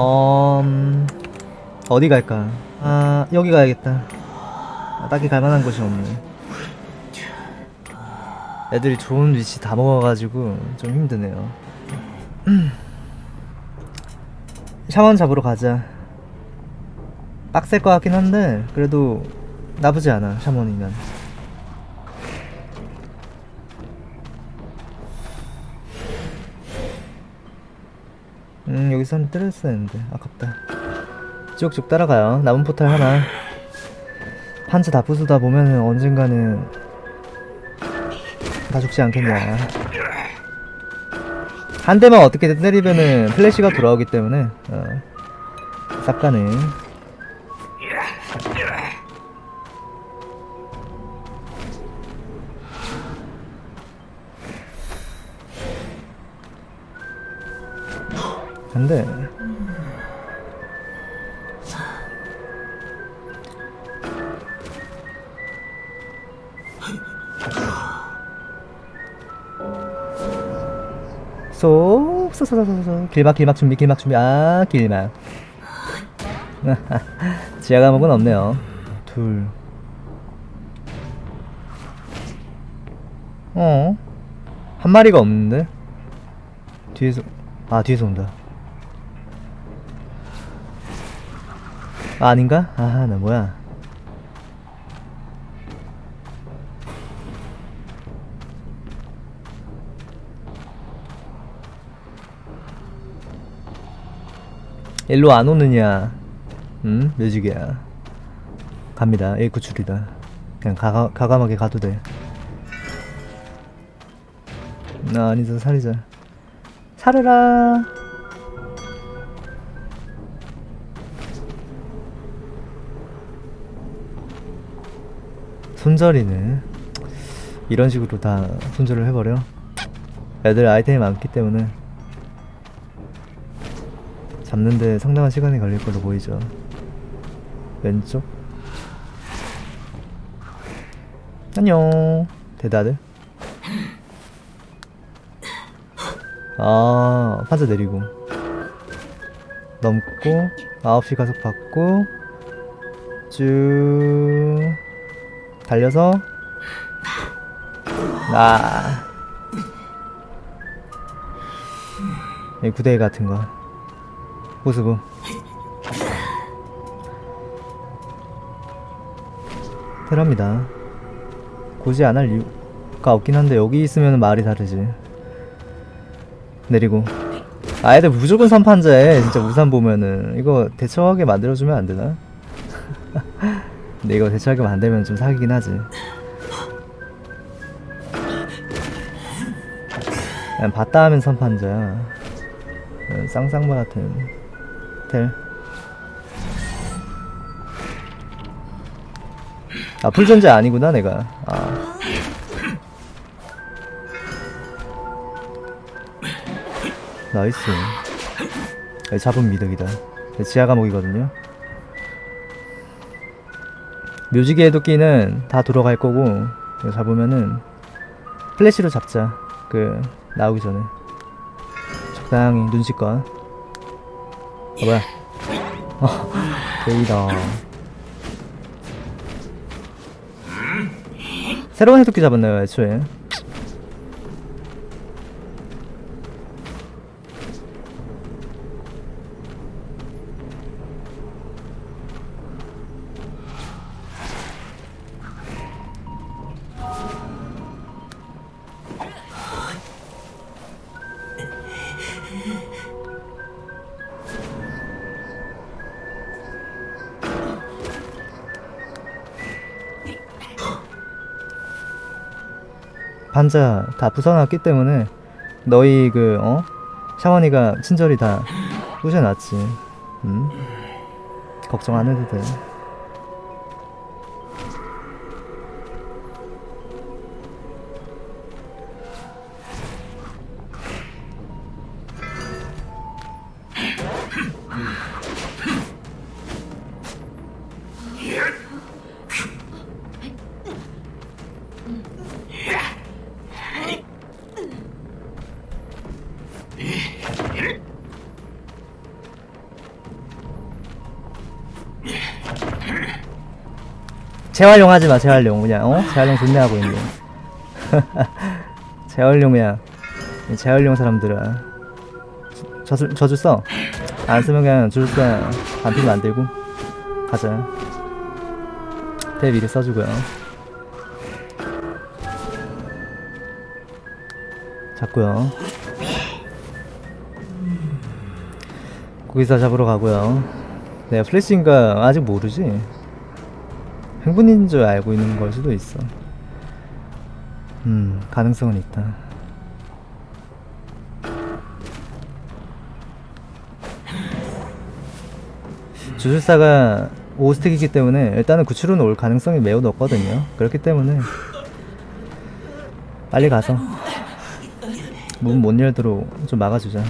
어... 음, 어디 갈까? 아 여기 가야겠다. 아, 딱히 갈만한 곳이 없네. 애들이 좋은 위치 다 먹어가지고 좀 힘드네요. 음. 샤원 잡으러 가자. 빡셀 것 같긴 한데 그래도 나쁘지 않아 샤먼이면 음 여기서 한 때렸어야 했는데. 아깝다. 쭉쭉 따라가요. 남은 포탈 하나. 판츠 다 부수다 보면은 언젠가는 다 죽지 않겠냐. 한 대만 어떻게든 때리면은 플래시가 돌아오기 때문에 어, 쌉가는 근데 쏙 쏙 쏙 쏙 쏙 길막 길막 준비 길막 준비. 아 길막. 지하 과목은 없네요. 둘. 어? 한 마리가 없는데? 뒤에서 아 뒤에서 온다 아, 아닌가? 아, 나 뭐야. 일로 안 오느냐? 응? 뮤직이야. 갑니다. A 구출이다. 그냥 가가, 가감하게 가도 돼. 나 아니다, 살리자. 살으라. 손절이네. 이런 식으로 다 손절을 해버려. 애들 아이템이 많기 때문에. 잡는데 상당한 시간이 걸릴 걸로 보이죠. 왼쪽. 안녕. 대다들. 아 판자 내리고. 넘고 9시 가속 받고 쭉 달려서. 아 이 구데기 같은 거. 호수부. 테러입니다. 굳이 안 할 이유가 없긴 한데 여기 있으면 말이 다르지. 내리고. 아 애들 무조건 선판자에 진짜 우산 보면은. 이거 대처하게 만들어주면 안 되나? 근데 이거 대처하게 만들면 좀 사기긴 하지 그냥 봤다 하면 선판자야 어, 쌍쌍바 같은 텔 아, 풀전자 아니구나, 내가. 아. 나이스. 네, 잡은 미덕이다. 네, 지하 과목이거든요. 묘지개 도끼는 다 돌아갈 거고, 이거 잡으면은, 플래시로 잡자. 그, 나오기 전에. 적당히 눈치껏. 아, 뭐야. 어, 데이다. 새로운 해독기 잡았나요, 애초에? 반자 다 부숴놨기 때문에 너희 그 어? 샤머니가 친절히 다 부셔놨지 음? 걱정 안 해도 돼 예. 재활용 하지 마, 재활용. 그냥, 어? 재활용 존나 하고 있네. 재활용이야. 재활용 사람들아. 저줄, 저줄 써. 안 쓰면 그냥 줄 써. 반필 만들고. 가자. 대 미리 써주고요. 잡고요. 고기사 잡으러 가고요. 내가 플래시인가 아직 모르지. 행분인 줄 알고 있는 걸 수도 있어. 음 가능성은 있다. 주술사가 5스택이기 때문에 일단은 구출은 올 가능성이 매우 높거든요. 그렇기 때문에 빨리 가서 문 못 열도록 좀 막아주자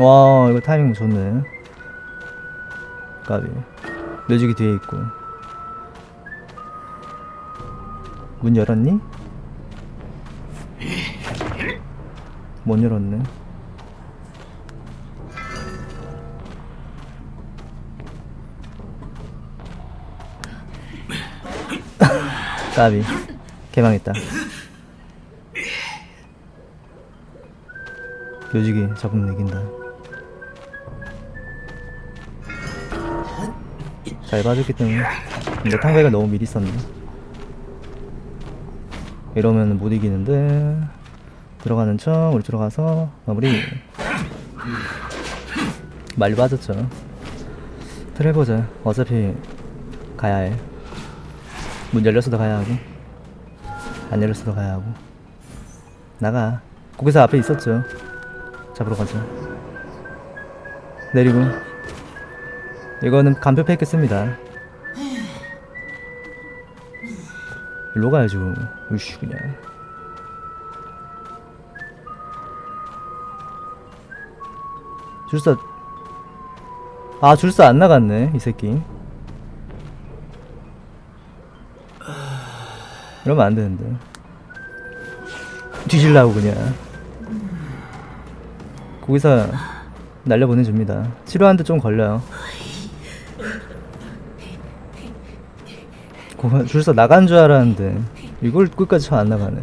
와 이거 타이밍 좋네. 까비. 묘직이 뒤에 있고. 문 열었니? 못 열었네. 까비. 개망했다. 묘직이 잡으면 이긴다 잘 봐줬기 때문에. 근데 탕배가 너무 미리 썼네. 이러면 못 이기는데. 들어가는 척 우리 들어가서 마무리. 많이 빠졌죠. 트레 보자. 어차피 가야 해 문 열렸어도 가야 하고. 안 열렸어도 가야 하고. 나가. 거기서 앞에 있었죠. 잡으러 가자. 내리고 이거는 간표 팩겠습니다. 일로 가야죠. 으쌰 그냥. 줄사 아 줄사 안 나갔네 이 새끼. 이러면 안 되는데. 뒤질라고 그냥. 거기서 날려보내줍니다. 치료하는데 좀 걸려요 줄서 나간 줄 알았는데 이걸 끝까지 쳐안 나가네.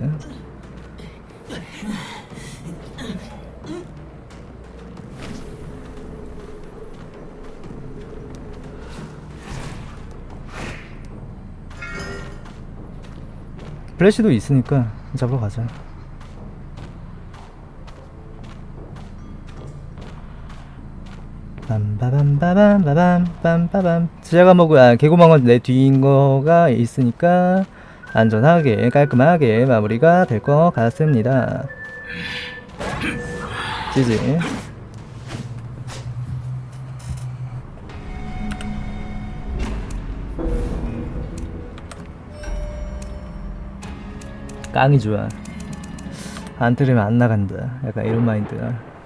플래시도 있으니까 잡으러 가자 빰빠밤빠밤빠밤 제가 먹고 아 개구멍은 내 뒤인 거가 있으니까 안전하게 깔끔하게 마무리가 될 것 같습니다. 지지. 깡이 좋아. 안 들으면 안 나간다. 약간 이런 마인드야